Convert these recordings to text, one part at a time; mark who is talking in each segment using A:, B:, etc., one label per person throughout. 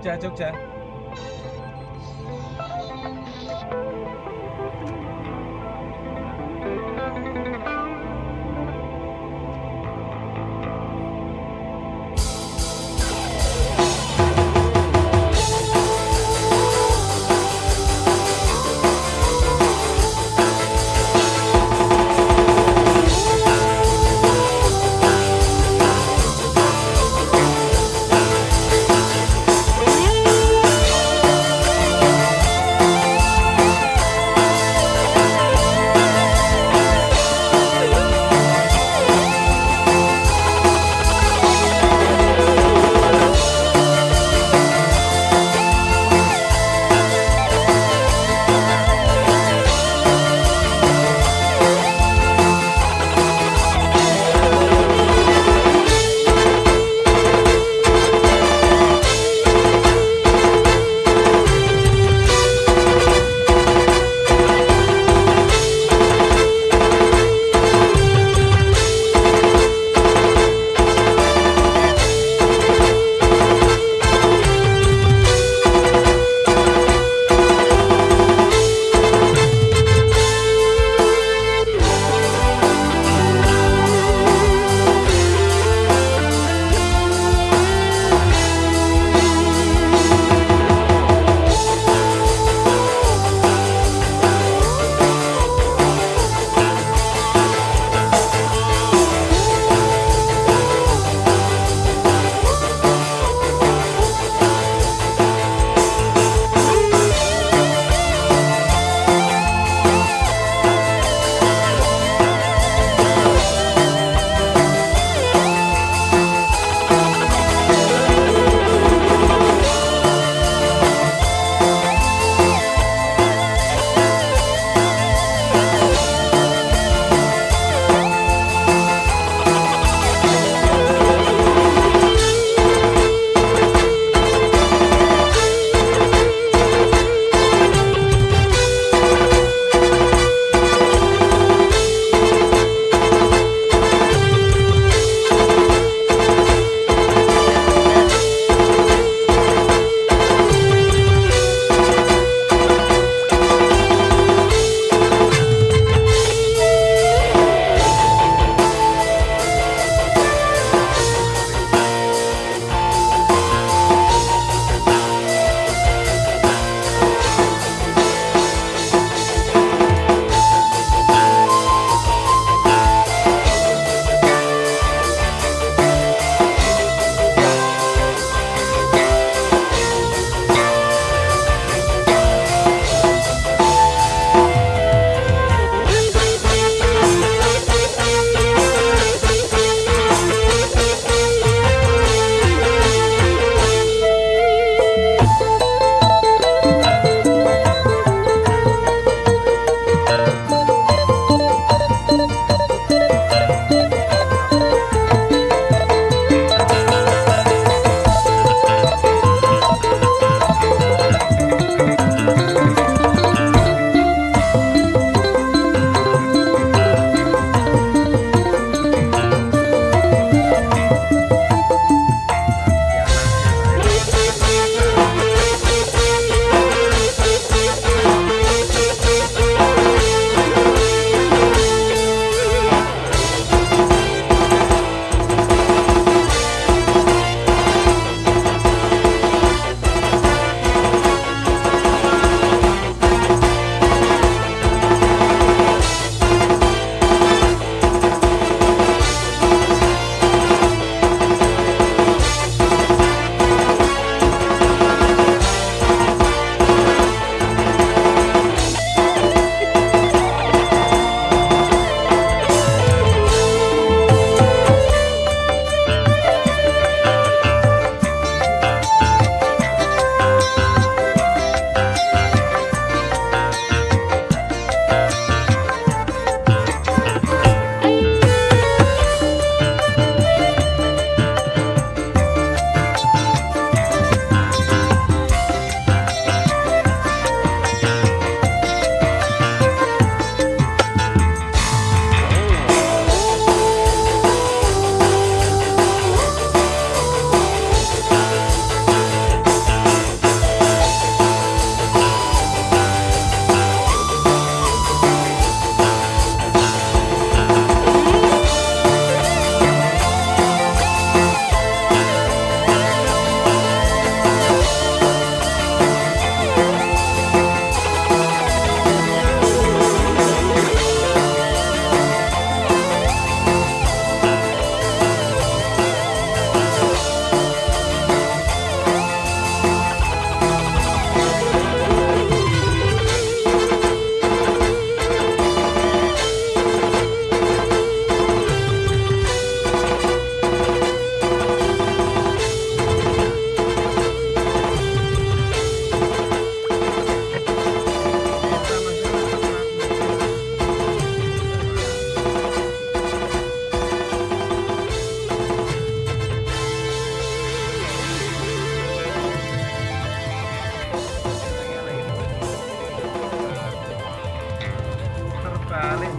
A: 捉只捉。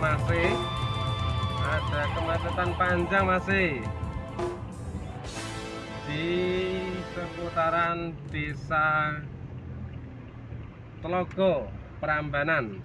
A: masih. Ada kemacetan panjang masih. Di seputaran desa Telogo Prambanan.